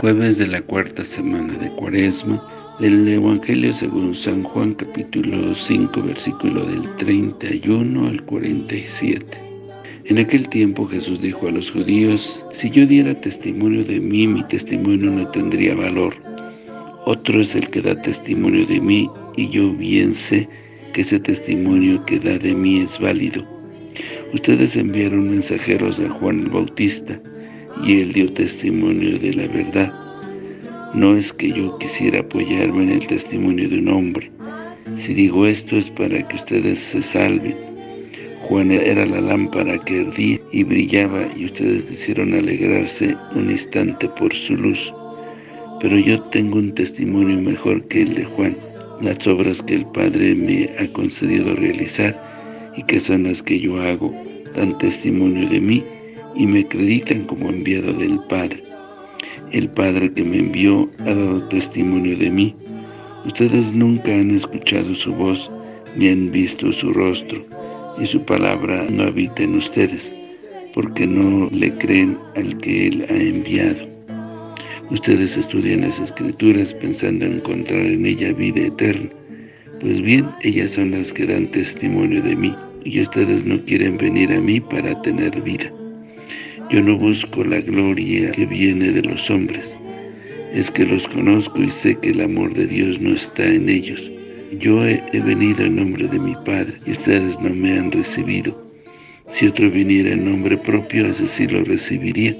Jueves de la cuarta semana de Cuaresma, del Evangelio según San Juan, capítulo 5, versículo del 31 al 47. En aquel tiempo Jesús dijo a los judíos, Si yo diera testimonio de mí, mi testimonio no tendría valor. Otro es el que da testimonio de mí, y yo bien sé que ese testimonio que da de mí es válido. Ustedes enviaron mensajeros a Juan el Bautista, y él dio testimonio de la verdad. No es que yo quisiera apoyarme en el testimonio de un hombre. Si digo esto es para que ustedes se salven. Juan era la lámpara que ardía y brillaba y ustedes hicieron alegrarse un instante por su luz. Pero yo tengo un testimonio mejor que el de Juan, las obras que el Padre me ha concedido realizar y que son las que yo hago, dan testimonio de mí y me acreditan como enviado del Padre. El Padre que me envió ha dado testimonio de mí. Ustedes nunca han escuchado su voz, ni han visto su rostro, y su palabra no habita en ustedes, porque no le creen al que Él ha enviado. Ustedes estudian las Escrituras pensando en encontrar en ella vida eterna. Pues bien, ellas son las que dan testimonio de mí, y ustedes no quieren venir a mí para tener vida. Yo no busco la gloria que viene de los hombres. Es que los conozco y sé que el amor de Dios no está en ellos. Yo he, venido en nombre de mi Padre y ustedes no me han recibido. Si otro viniera en nombre propio, ese sí lo recibiría.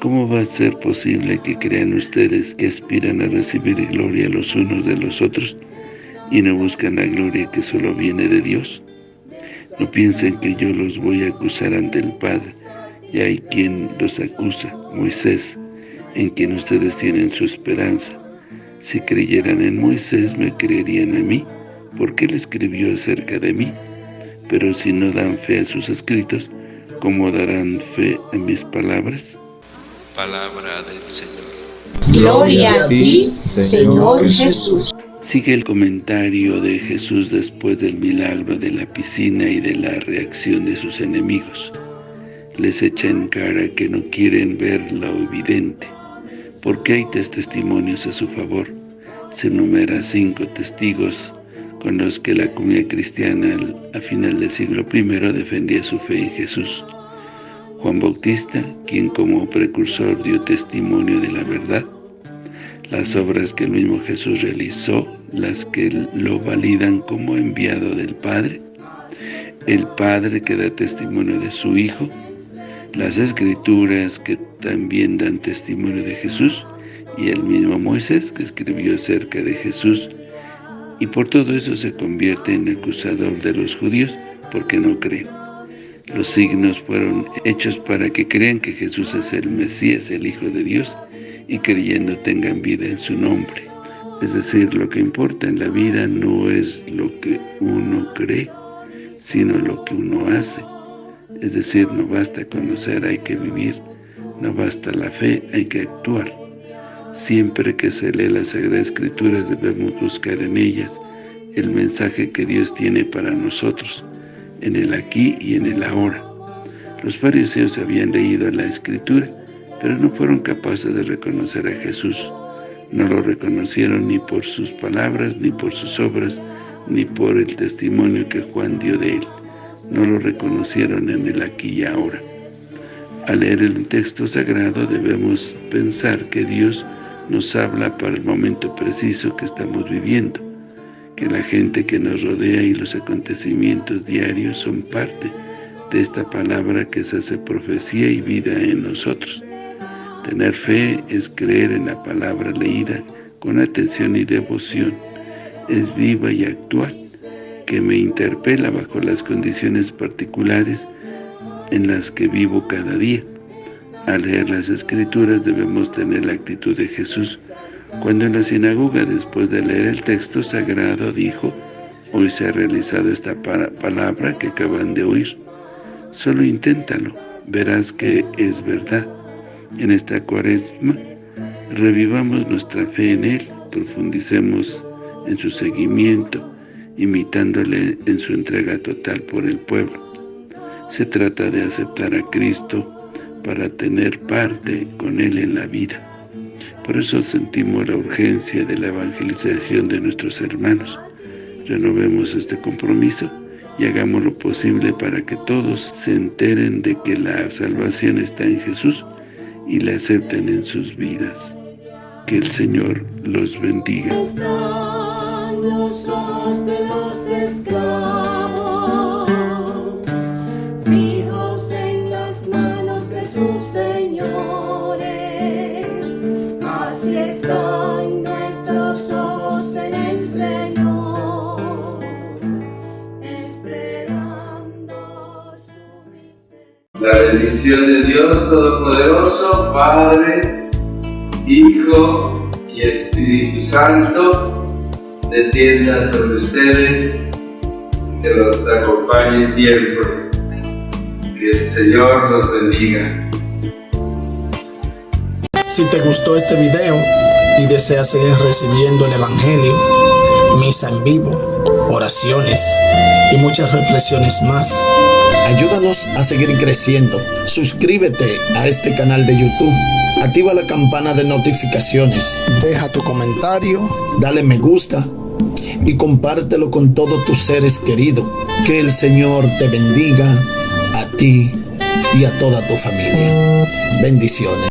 ¿Cómo va a ser posible que crean ustedes que aspiran a recibir gloria los unos de los otros y no buscan la gloria que solo viene de Dios? No piensen que yo los voy a acusar ante el Padre y hay quien los acusa, Moisés, en quien ustedes tienen su esperanza. Si creyeran en Moisés, me creerían a mí, porque él escribió acerca de mí. Pero si no dan fe a sus escritos, ¿cómo darán fe a mis palabras? Palabra del Señor. Gloria a ti, Señor Jesús. Sigue el comentario de Jesús después del milagro de la piscina y de la reacción de sus enemigos les echa en cara que no quieren ver lo evidente, porque hay tres testimonios a su favor. Se enumera cinco testigos con los que la comunidad cristiana a final del siglo I defendía su fe en Jesús. Juan Bautista, quien como precursor dio testimonio de la verdad, las obras que el mismo Jesús realizó, las que lo validan como enviado del Padre, el Padre que da testimonio de su Hijo, las escrituras que también dan testimonio de Jesús y el mismo Moisés que escribió acerca de Jesús y por todo eso se convierte en acusador de los judíos porque no creen. Los signos fueron hechos para que crean que Jesús es el Mesías, el Hijo de Dios, y creyendo tengan vida en su nombre. Es decir, lo que importa en la vida no es lo que uno cree, sino lo que uno hace. Es decir, no basta conocer, hay que vivir. No basta la fe, hay que actuar. Siempre que se lee las Sagradas Escrituras debemos buscar en ellas el mensaje que Dios tiene para nosotros, en el aquí y en el ahora. Los fariseos habían leído la Escritura, pero no fueron capaces de reconocer a Jesús. No lo reconocieron ni por sus palabras, ni por sus obras, ni por el testimonio que Juan dio de él no lo reconocieron en el aquí y ahora. Al leer el texto sagrado debemos pensar que Dios nos habla para el momento preciso que estamos viviendo, que la gente que nos rodea y los acontecimientos diarios son parte de esta palabra que se hace profecía y vida en nosotros. Tener fe es creer en la palabra leída con atención y devoción, es viva y actual que me interpela bajo las condiciones particulares en las que vivo cada día. Al leer las Escrituras debemos tener la actitud de Jesús, cuando en la sinagoga, después de leer el texto sagrado, dijo, Hoy se ha realizado esta palabra que acaban de oír. Solo inténtalo, verás que es verdad. En esta cuaresma, revivamos nuestra fe en Él, profundicemos en su seguimiento, imitándole en su entrega total por el pueblo. Se trata de aceptar a Cristo para tener parte con Él en la vida. Por eso sentimos la urgencia de la evangelización de nuestros hermanos. Renovemos este compromiso y hagamos lo posible para que todos se enteren de que la salvación está en Jesús y la acepten en sus vidas. Que el Señor los bendiga. Los ojos de los esclavos, fijos en las manos de sus señores, así están nuestros ojos en el Señor, esperando su. La bendición de Dios Todopoderoso, Padre, Hijo y Espíritu Santo, descienda sobre ustedes, que los acompañe siempre. Que el Señor los bendiga. Si te gustó este video y deseas seguir recibiendo el Evangelio, misa en vivo, oraciones y muchas reflexiones más, ayúdanos a seguir creciendo. Suscríbete a este canal de YouTube, activa la campana de notificaciones, deja tu comentario, dale me gusta y compártelo con todos tus seres queridos. Que el Señor te bendiga a ti y a toda tu familia. Bendiciones.